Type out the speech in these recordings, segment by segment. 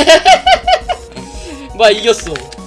어? 뭐야 이겼어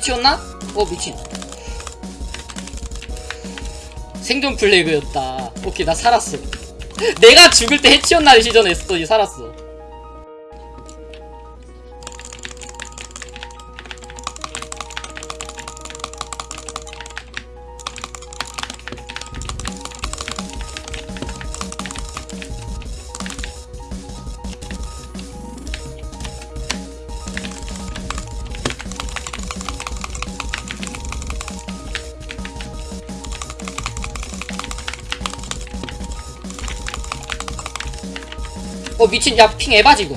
해치웠나? 어 미친. 생존 플래그였다. 오케이 나 살았어. 내가 죽을 때 해치웠나를 시전했더니 살았어 어 미친 야 핑 에바지 이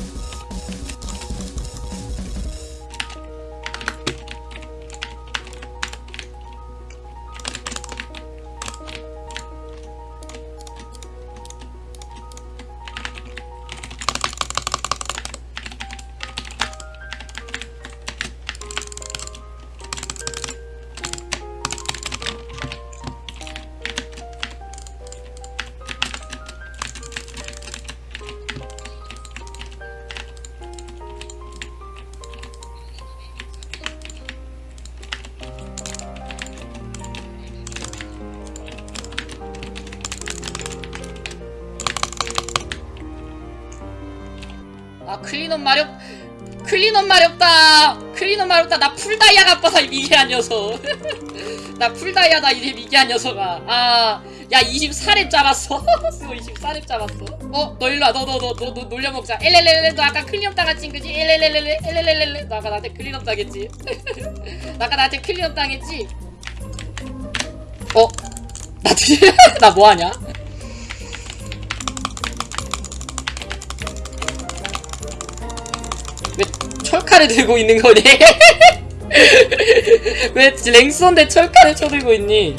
cleanup 마렵 cleanup 마렵다. cleanup 마렵다. 나 full다이아 가빠서 이 미개한 녀석. 나 full다이아다 이 미개한 녀석아. 아야 24렙 잡았어? 쓰고 24렙 잡았어? 어 너 일로와. 너 너 너 너 너 놀려먹자. 엘렐렐레 너 아까 cleanup 당했지 그지? 엘렐렐레 엘렐렐레 너 아까 나한테 cleanup 당했지? 너 아까 나한테 cleanup 당했지? 어? 나 나 뭐하냐? 철칼을 들고 있는 거니? 왜 랭스인데 철칼을 쳐들고 있니?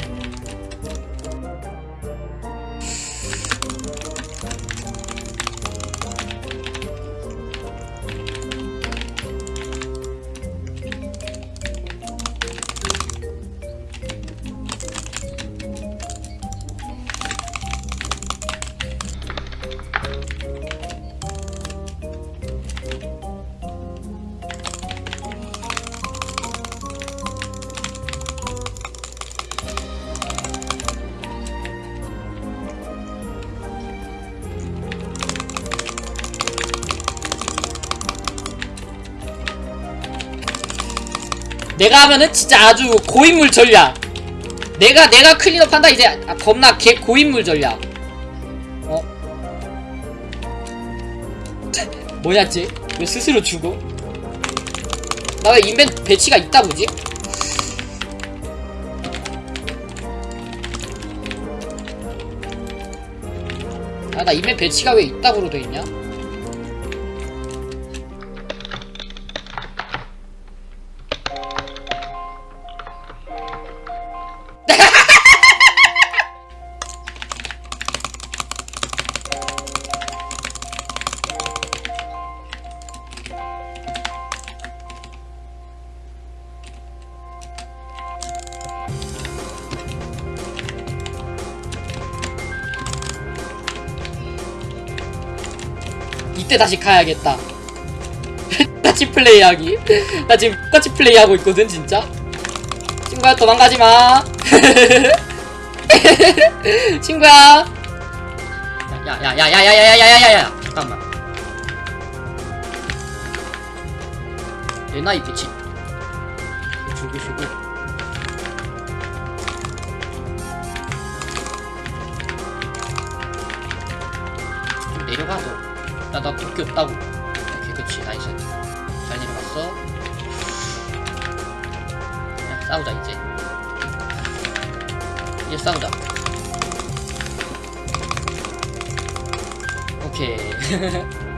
내가 하면은 진짜 아주 고인물 전략 내가 내가 클린업 한다 이제 아, 겁나 개 고인물 전략 어? 뭐냐지? 왜 스스로 죽어? 나 왜 인벤 배치가 있다 보지? 아나 인벤 배치가 왜 있다고로 돼있냐? 이때 다시 가야겠다. 똑같이 플레이하기. 나 지금 똑같이 플레이하고 있거든, 진짜. 친구야, 도망가지 마. 친구야. 야, 야, 야, 야, 야, 야, 야, 야, 야, 야, 야, 잠깐만. 내 나이 배치. 죽이시고. 나나 도끼 없다고. 오케이 그치. 나이스. 잘 내려갔어. 그냥 싸우자 이제. 이제 싸우자. 오케이.